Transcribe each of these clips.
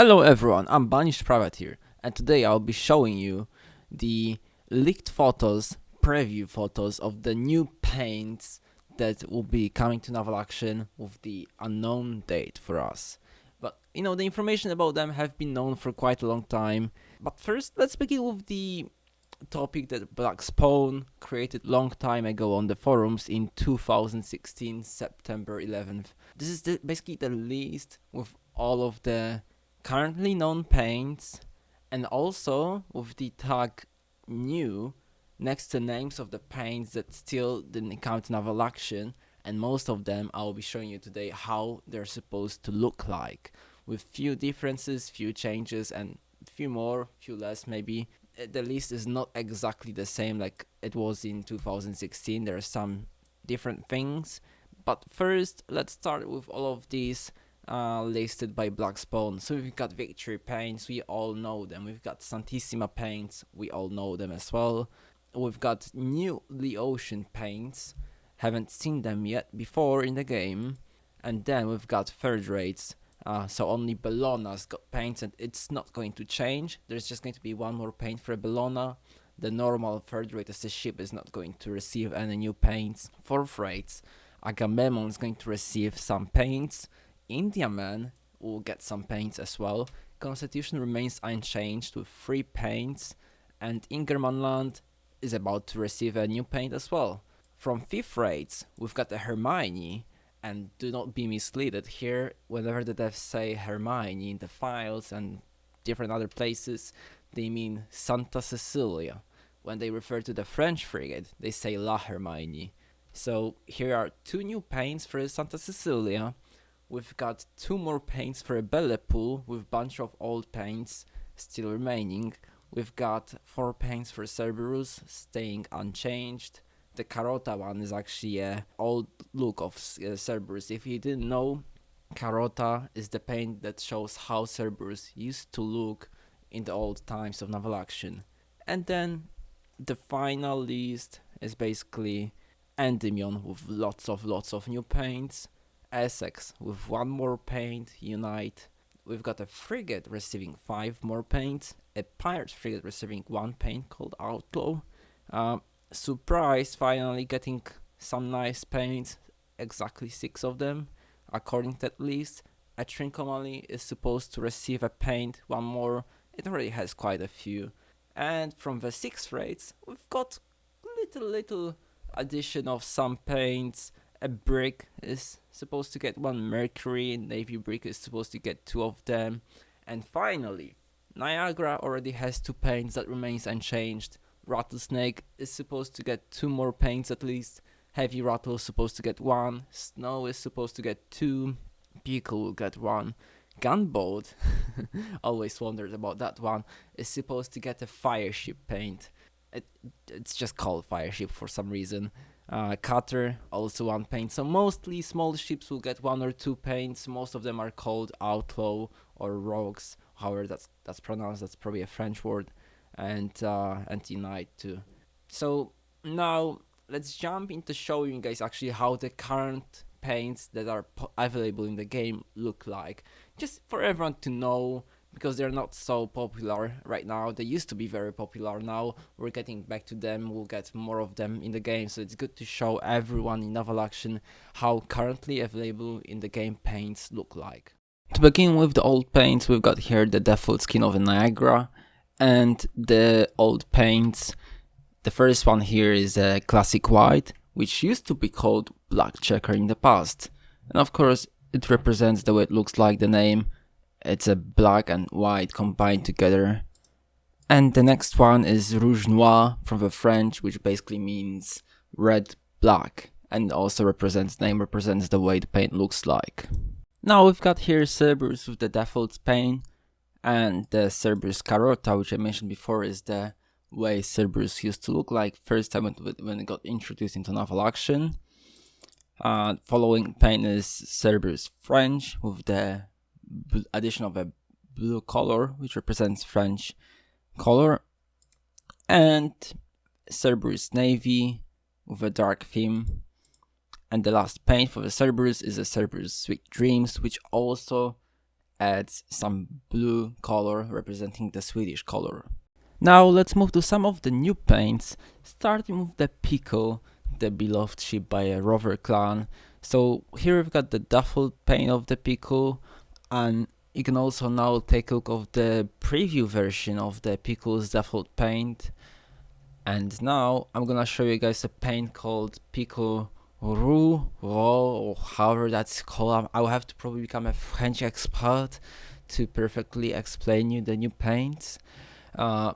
Hello everyone, I'm Banished Privateer and today I'll be showing you the leaked photos, preview photos of the new paints that will be coming to Naval Action with the unknown date for us. But you know, the information about them have been known for quite a long time. But first, let's begin with the topic that Black Spawn created long time ago on the forums in 2016, September 11th. This is the, basically the list with all of the currently known paints and also with the tag new next to names of the paints that still didn't count naval action and most of them I'll be showing you today how they're supposed to look like with few differences, few changes and few more, few less maybe. Uh, the list is not exactly the same like it was in 2016, there are some different things. But first, let's start with all of these uh, listed by Black Spawn. So we've got Victory Paints, we all know them. We've got Santissima Paints, we all know them as well. We've got new The Ocean Paints, haven't seen them yet before in the game. And then we've got third rates, uh, so only Bellona's got paints and it's not going to change. There's just going to be one more paint for Bellona. The normal third rate as the ship is not going to receive any new paints. Fourth rates, Agamemnon is going to receive some paints. Indiaman will get some paints as well. Constitution remains unchanged with 3 paints and Ingermanland is about to receive a new paint as well. From 5th rates, we've got the Hermione and do not be misled here whenever the devs say Hermione in the files and different other places they mean Santa Cecilia. When they refer to the French frigate they say La Hermione. So here are two new paints for Santa Cecilia We've got two more paints for a Belle Poule with bunch of old paints still remaining. We've got four paints for Cerberus staying unchanged. The Carota one is actually a old look of uh, Cerberus. If you didn't know, Carota is the paint that shows how Cerberus used to look in the old times of naval action. And then the final list is basically Endymion with lots of lots of new paints. Essex with one more paint, Unite. We've got a frigate receiving five more paints, a pirate frigate receiving one paint called Outlaw. Uh, Surprise finally getting some nice paints, exactly six of them, according to that list. A Trincomalee is supposed to receive a paint, one more, it already has quite a few. And from the six rates, we've got little little addition of some paints, a brig is supposed to get one Mercury, Navy brig is supposed to get two of them. And finally, Niagara already has two paints that remains unchanged. Rattlesnake is supposed to get two more paints at least. Heavy Rattle is supposed to get one. Snow is supposed to get two. Beagle will get one. Gunboat, always wondered about that one, is supposed to get a fire ship paint. It, it's just called fire ship for some reason uh, cutter, also one paint. So mostly small ships will get one or two paints. Most of them are called outlaw or rogues, however that's that's pronounced. That's probably a French word, and uh, anti-knight too. So now let's jump into showing you guys actually how the current paints that are available in the game look like, just for everyone to know because they're not so popular right now. They used to be very popular now. We're getting back to them. We'll get more of them in the game. So it's good to show everyone in Naval Action how currently available in the game paints look like. To begin with the old paints, we've got here the default skin of Niagara and the old paints. The first one here is a classic white, which used to be called black checker in the past. And of course, it represents the way it looks like the name it's a black and white combined together. And the next one is Rouge Noir from the French, which basically means red black and also represents name represents the way the paint looks like. Now we've got here Cerberus with the default paint and the Cerberus Carota, which I mentioned before is the way Cerberus used to look like first time when it got introduced into naval action. Uh, following paint is Cerberus French with the addition of a blue color, which represents French color, and Cerberus Navy with a dark theme. And the last paint for the Cerberus is a Cerberus Sweet Dreams, which also adds some blue color representing the Swedish color. Now let's move to some of the new paints, starting with the Pickle, the beloved ship by a rover clan. So here we've got the default paint of the Pickle and you can also now take a look of the preview version of the Pickle's default paint. And now I'm gonna show you guys a paint called Pickle Roux, or however that's called. I will have to probably become a French expert to perfectly explain you the new paints. Uh,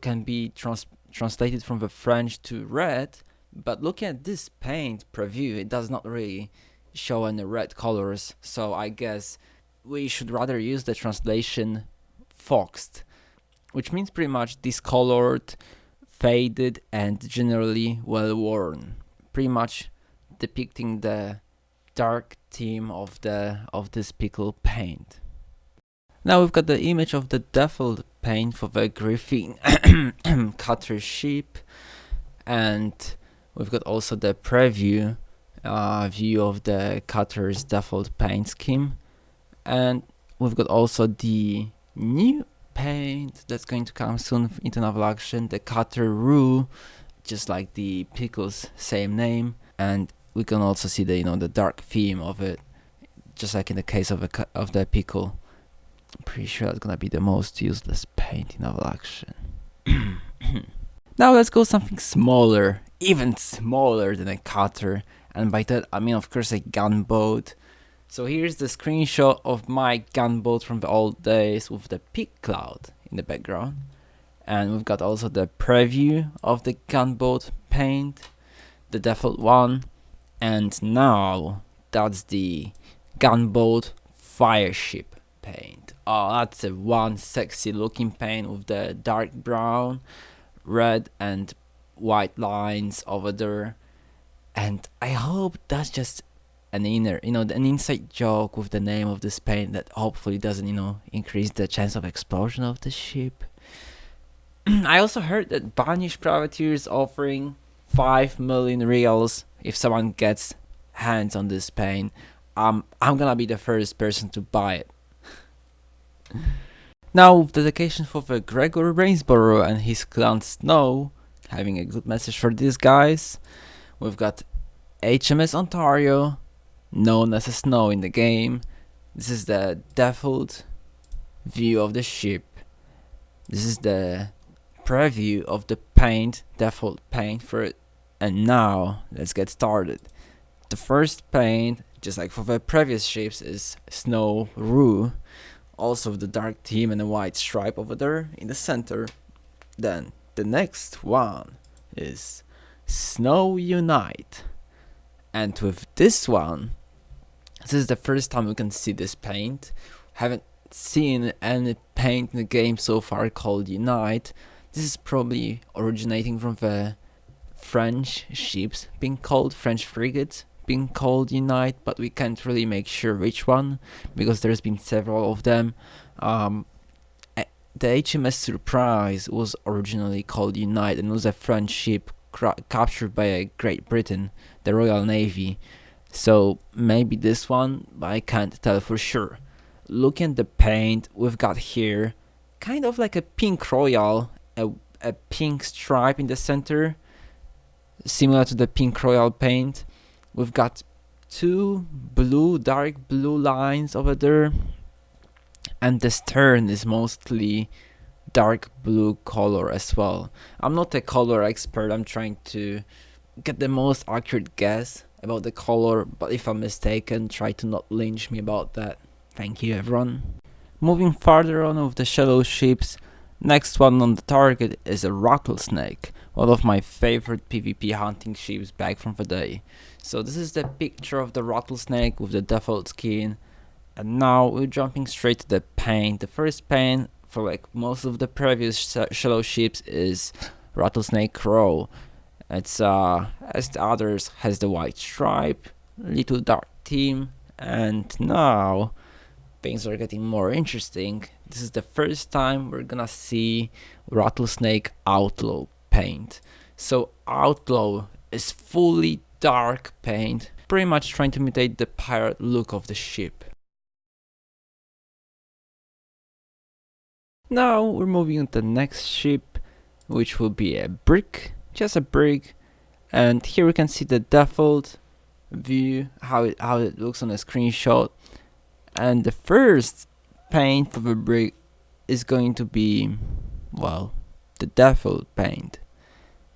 can be trans translated from the French to red, but looking at this paint preview, it does not really show any red colors, so I guess we should rather use the translation foxed, which means pretty much discolored, faded, and generally well worn. Pretty much depicting the dark theme of the of this pickle paint. Now we've got the image of the default paint for the Griffin cutter sheep and we've got also the preview uh, view of the cutter's default paint scheme and we've got also the new paint that's going to come soon into naval action the cutter Roux just like the pickles same name. And we can also see the you know the dark theme of it just like in the case of a of the pickle. I'm pretty sure that's gonna be the most useless paint in naval action now let's go something smaller even smaller than a cutter and by that I mean of course a gunboat so here's the screenshot of my gunboat from the old days with the peak cloud in the background. And we've got also the preview of the gunboat paint, the default one. And now that's the gunboat fireship paint. Oh, that's a one sexy looking paint with the dark brown, red and white lines over there. And I hope that's just an inner, you know, an inside joke with the name of this paint that hopefully doesn't, you know, increase the chance of explosion of the ship. I also heard that Banished Privateer is offering 5 million reals if someone gets hands on this paint. Um, I'm gonna be the first person to buy it. now, dedication for the Gregor Rainsborough and his clan Snow, having a good message for these guys, we've got HMS Ontario, known as a snow in the game. This is the default view of the ship. This is the preview of the paint, default paint for it. And now, let's get started. The first paint, just like for the previous ships, is Snow Roux. Also the dark team and a white stripe over there in the center. Then the next one is Snow Unite. And with this one, this is the first time we can see this paint. Haven't seen any paint in the game so far called Unite. This is probably originating from the French ships being called French frigates being called Unite, but we can't really make sure which one because there's been several of them. Um, the HMS Surprise was originally called Unite and was a French ship captured by Great Britain, the Royal Navy. So maybe this one, but I can't tell for sure. Looking at the paint we've got here, kind of like a pink royal, a, a pink stripe in the center, similar to the pink royal paint. We've got two blue, dark blue lines over there, and the stern is mostly dark blue color as well. I'm not a color expert, I'm trying to get the most accurate guess about the color, but if I'm mistaken, try to not lynch me about that. Thank you everyone. Moving farther on with the shadow ships, next one on the target is a rattlesnake, one of my favorite PvP hunting ships back from the day. So this is the picture of the rattlesnake with the default skin, and now we're jumping straight to the paint. The first paint for like most of the previous sh shallow ships is rattlesnake Roux it's uh, as the others has the white stripe, little dark team, and now things are getting more interesting. This is the first time we're gonna see Rattlesnake Outlaw paint. So Outlaw is fully dark paint, pretty much trying to imitate the pirate look of the ship. Now we're moving on to the next ship, which will be a brig, just a brig And here we can see the default view, how it, how it looks on a screenshot. And the first paint for the brig is going to be, well, the default paint.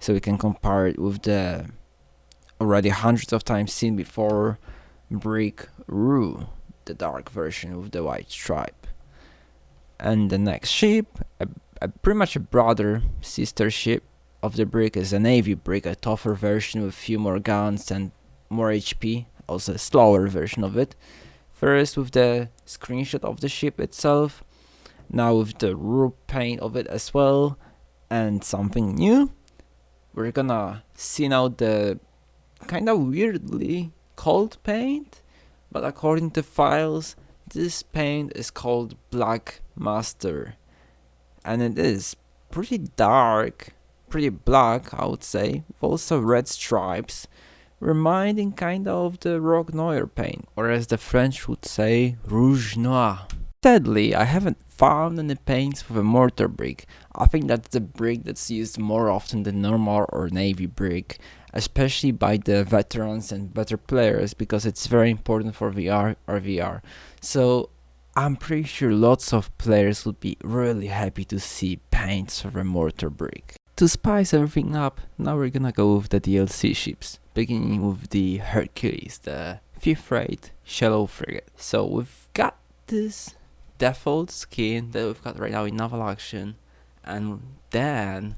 So we can compare it with the already hundreds of times seen before brig Roux, the dark version with the white stripe. And the next ship, a, a pretty much a brother sister ship of the brig is a navy brig, a tougher version with few more guns and more HP, also a slower version of it. First with the screenshot of the ship itself, now with the roof paint of it as well, and something new. We're gonna see now the kinda weirdly called paint, but according to files, this paint is called Black Master. And it is pretty dark, pretty black, I would say, with also red stripes, reminding kinda of the Rogue Noir paint, or as the French would say, Rouge Noir. Sadly, I haven't found any paints for the mortar brig. I think that's the brig that's used more often than normal or navy brig, especially by the veterans and better players because it's very important for VR or VR. So I'm pretty sure lots of players would be really happy to see paints of a mortar brig. To spice everything up, now we're gonna go with the DLC ships, beginning with the Hercules, the 5th rate shallow frigate. So we've got this default skin that we've got right now in Naval Action, and then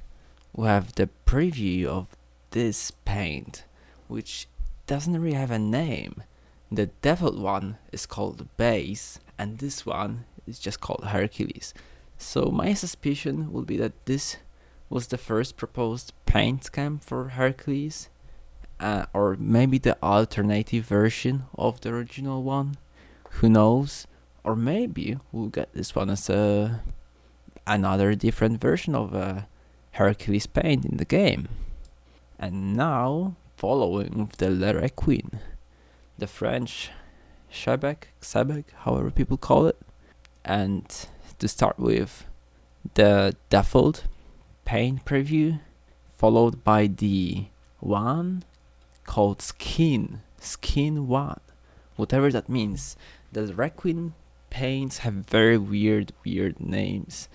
we have the preview of this paint, which doesn't really have a name. The default one is called Base, and this one is just called Hercules. So my suspicion would be that this was the first proposed paint scheme for Hercules, uh, or maybe the alternative version of the original one. Who knows? Or maybe we'll get this one as a another different version of a Hercules paint in the game. And now, following with the Requin, the French Shebec, Xebec, however people call it. And to start with, the default paint preview, followed by the one called Skin, Skin 1, whatever that means. The Requin paints have very weird, weird names.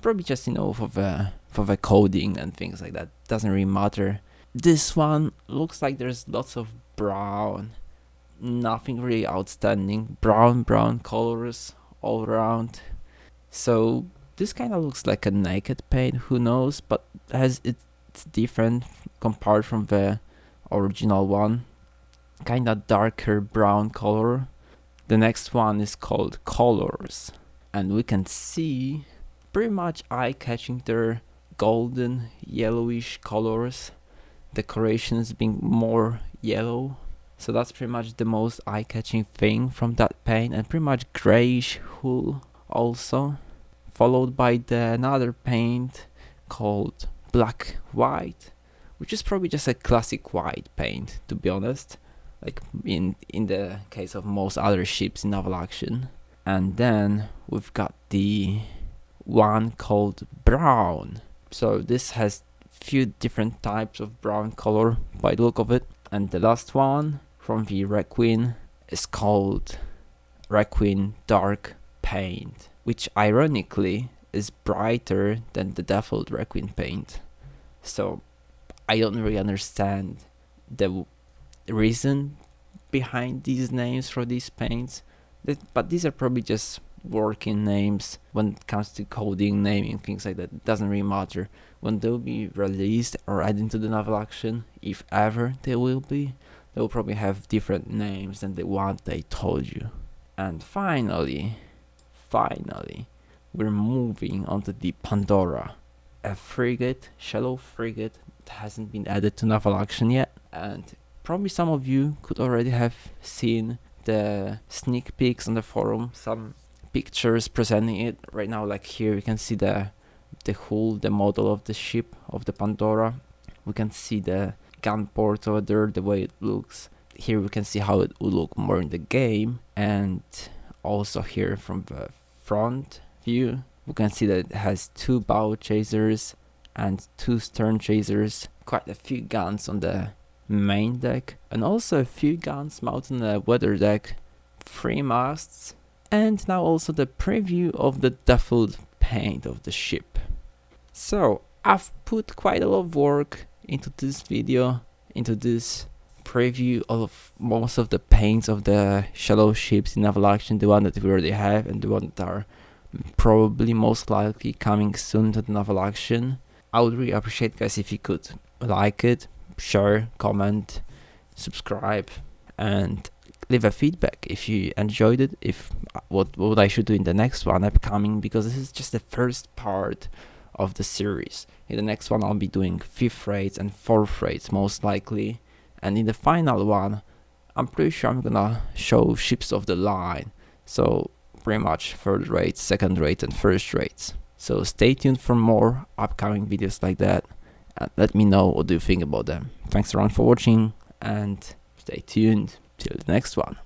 Probably just, you know, for the, for the coding and things like that. Doesn't really matter. This one looks like there's lots of brown. Nothing really outstanding. Brown, brown colors all around. So this kind of looks like a naked paint, who knows, but has it's different compared from the original one. Kinda darker brown color. The next one is called Colors. And we can see pretty much eye-catching their golden yellowish colors decorations being more yellow. So that's pretty much the most eye-catching thing from that paint and pretty much grayish hull also. Followed by the another paint called black white which is probably just a classic white paint to be honest. Like in in the case of most other ships in naval action. And then we've got the one called brown. So this has few different types of brown color by the look of it. And the last one from the Requin is called Requin Dark Paint, which ironically is brighter than the default Requin paint. So I don't really understand the reason behind these names for these paints, but these are probably just working names when it comes to coding, naming, things like that. It doesn't really matter. When they'll be released or added into the naval action, if ever they will be, they'll probably have different names than the one they told you. And finally, finally, we're moving on to the Pandora, a frigate, shallow frigate that hasn't been added to naval action yet. And probably some of you could already have seen the sneak peeks on the forum, some pictures presenting it right now like here you can see the the hull the model of the ship of the pandora. We can see the gun port over there the way it looks. Here we can see how it would look more in the game. And also here from the front view we can see that it has two bow chasers and two stern chasers, quite a few guns on the main deck, and also a few guns mounted on the weather deck, three masts, and now also the preview of the duffled paint of the ship. So I've put quite a lot of work into this video, into this preview of most of the paints of the shadow ships in naval action, the one that we already have and the one that are probably most likely coming soon to the naval action. I would really appreciate guys if you could like it, share, comment, subscribe and leave a feedback if you enjoyed it, if uh, what what I should do in the next one upcoming because this is just the first part of the series. In the next one I'll be doing fifth rates and fourth rates most likely and in the final one I'm pretty sure I'm gonna show ships of the line so pretty much third rate, second rate and first rates. So stay tuned for more upcoming videos like that and let me know what do you think about them. Thanks around for watching and stay tuned till the next one.